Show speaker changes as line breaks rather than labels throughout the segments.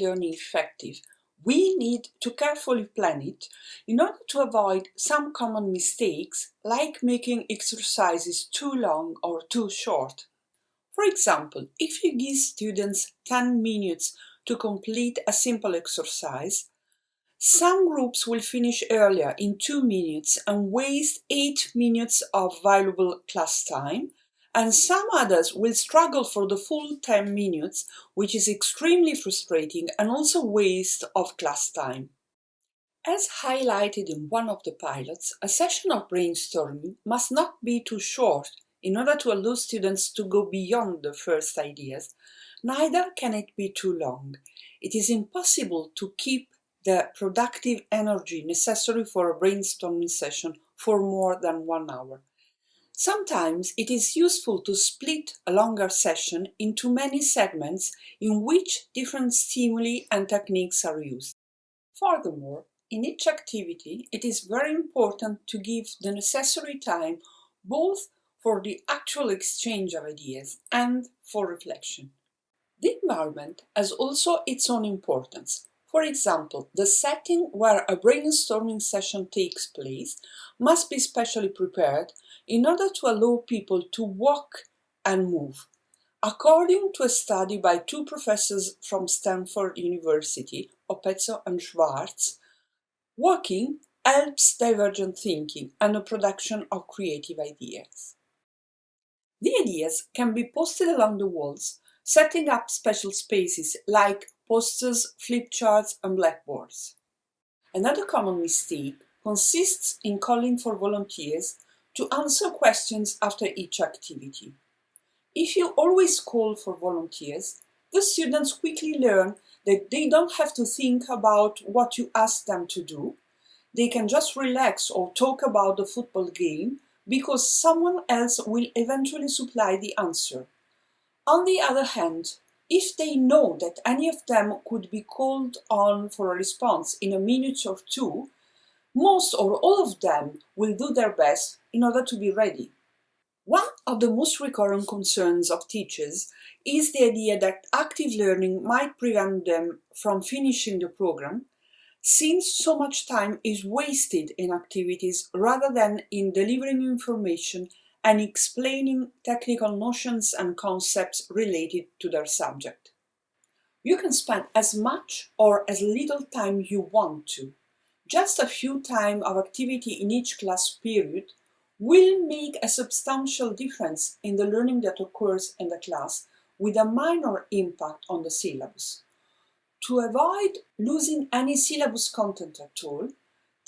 learning effective, we need to carefully plan it in order to avoid some common mistakes like making exercises too long or too short. For example, if you give students 10 minutes to complete a simple exercise, some groups will finish earlier in 2 minutes and waste 8 minutes of valuable class time, and some others will struggle for the full 10 minutes, which is extremely frustrating and also waste of class time. As highlighted in one of the pilots, a session of brainstorming must not be too short in order to allow students to go beyond the first ideas. Neither can it be too long. It is impossible to keep the productive energy necessary for a brainstorming session for more than one hour. Sometimes it is useful to split a longer session into many segments in which different stimuli and techniques are used. Furthermore, in each activity, it is very important to give the necessary time both for the actual exchange of ideas and for reflection. The environment has also its own importance. For example, the setting where a brainstorming session takes place must be specially prepared in order to allow people to walk and move. According to a study by two professors from Stanford University, Oppezzo and Schwartz, walking helps divergent thinking and the production of creative ideas. The ideas can be posted along the walls, setting up special spaces like posters, flip charts and blackboards. Another common mistake consists in calling for volunteers to answer questions after each activity. If you always call for volunteers, the students quickly learn that they don't have to think about what you ask them to do. They can just relax or talk about the football game because someone else will eventually supply the answer. On the other hand, if they know that any of them could be called on for a response in a minute or two, most or all of them will do their best in order to be ready. One of the most recurrent concerns of teachers is the idea that active learning might prevent them from finishing the program since so much time is wasted in activities rather than in delivering information and explaining technical notions and concepts related to their subject. You can spend as much or as little time you want to. Just a few time of activity in each class period will make a substantial difference in the learning that occurs in the class with a minor impact on the syllabus. To avoid losing any syllabus content at all,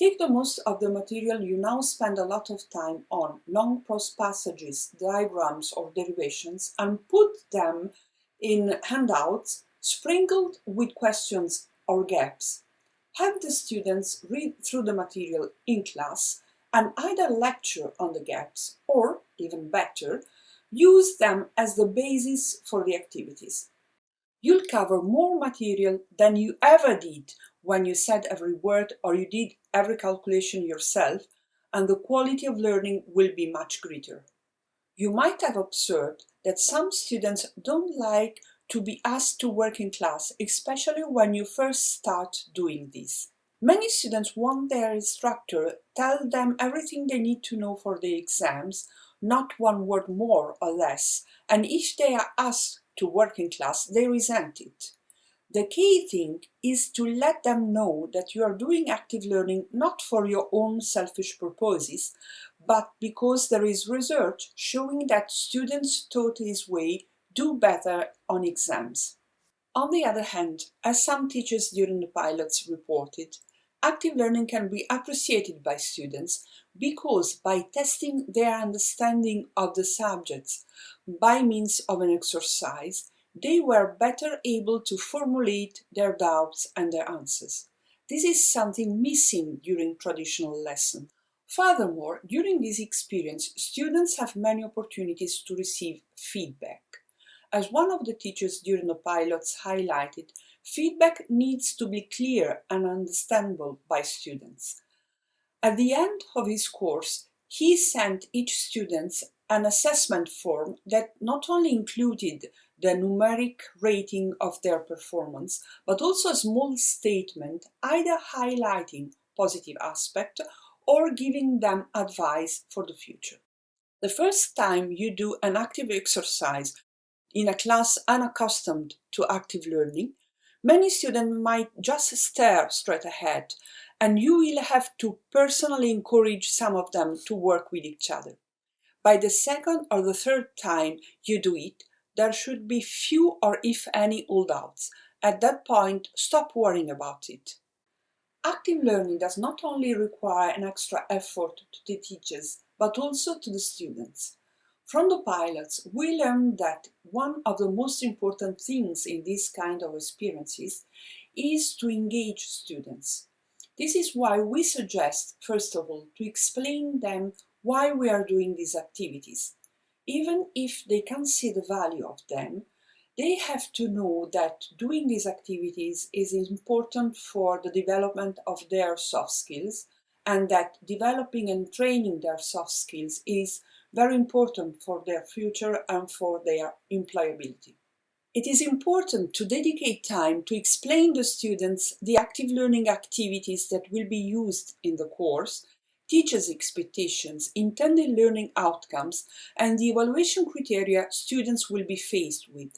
take the most of the material you now spend a lot of time on, long prose passages, diagrams or derivations, and put them in handouts sprinkled with questions or gaps. Have the students read through the material in class and either lecture on the gaps or, even better, use them as the basis for the activities. You'll cover more material than you ever did when you said every word or you did every calculation yourself, and the quality of learning will be much greater. You might have observed that some students don't like to be asked to work in class, especially when you first start doing this. Many students want their instructor tell them everything they need to know for the exams, not one word more or less, and if they are asked to working class, they resent it. The key thing is to let them know that you are doing active learning not for your own selfish purposes, but because there is research showing that students taught this way do better on exams. On the other hand, as some teachers during the pilots reported, active learning can be appreciated by students because by testing their understanding of the subjects by means of an exercise, they were better able to formulate their doubts and their answers. This is something missing during traditional lessons. Furthermore, during this experience, students have many opportunities to receive feedback. As one of the teachers during the pilots highlighted, Feedback needs to be clear and understandable by students. At the end of his course, he sent each student an assessment form that not only included the numeric rating of their performance, but also a small statement either highlighting positive aspect or giving them advice for the future. The first time you do an active exercise in a class unaccustomed to active learning, many students might just stare straight ahead and you will have to personally encourage some of them to work with each other. By the second or the third time you do it, there should be few or if any holdouts. At that point, stop worrying about it. Active learning does not only require an extra effort to the teachers, but also to the students. From the pilots, we learned that one of the most important things in this kind of experiences is to engage students. This is why we suggest, first of all, to explain them why we are doing these activities. Even if they can see the value of them, they have to know that doing these activities is important for the development of their soft skills and that developing and training their soft skills is very important for their future and for their employability. It is important to dedicate time to explain to students the active learning activities that will be used in the course, teachers' expectations, intended learning outcomes, and the evaluation criteria students will be faced with.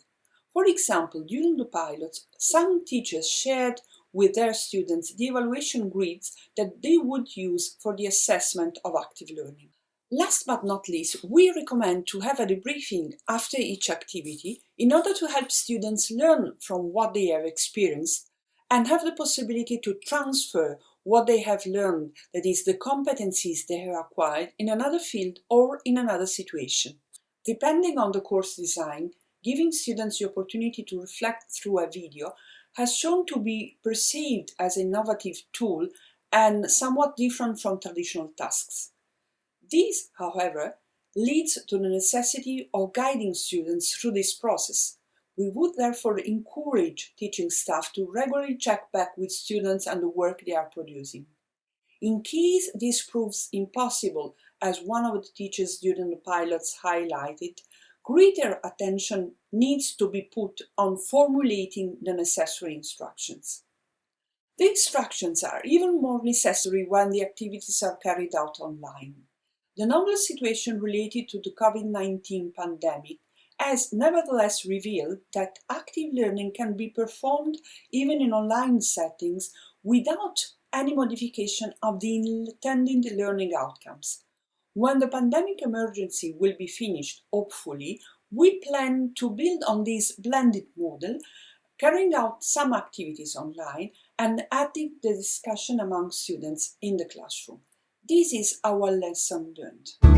For example, during the pilots, some teachers shared with their students the evaluation grids that they would use for the assessment of active learning. Last but not least, we recommend to have a debriefing after each activity in order to help students learn from what they have experienced and have the possibility to transfer what they have learned, that is, the competencies they have acquired in another field or in another situation. Depending on the course design, giving students the opportunity to reflect through a video has shown to be perceived as an innovative tool and somewhat different from traditional tasks. This, however, leads to the necessity of guiding students through this process. We would therefore encourage teaching staff to regularly check back with students and the work they are producing. In case this proves impossible, as one of the teachers during the pilots highlighted, greater attention needs to be put on formulating the necessary instructions. The instructions are even more necessary when the activities are carried out online. The novel situation related to the COVID-19 pandemic has nevertheless revealed that active learning can be performed even in online settings without any modification of the intended learning outcomes. When the pandemic emergency will be finished, hopefully, we plan to build on this blended model, carrying out some activities online and adding the discussion among students in the classroom. This is our lesson learned.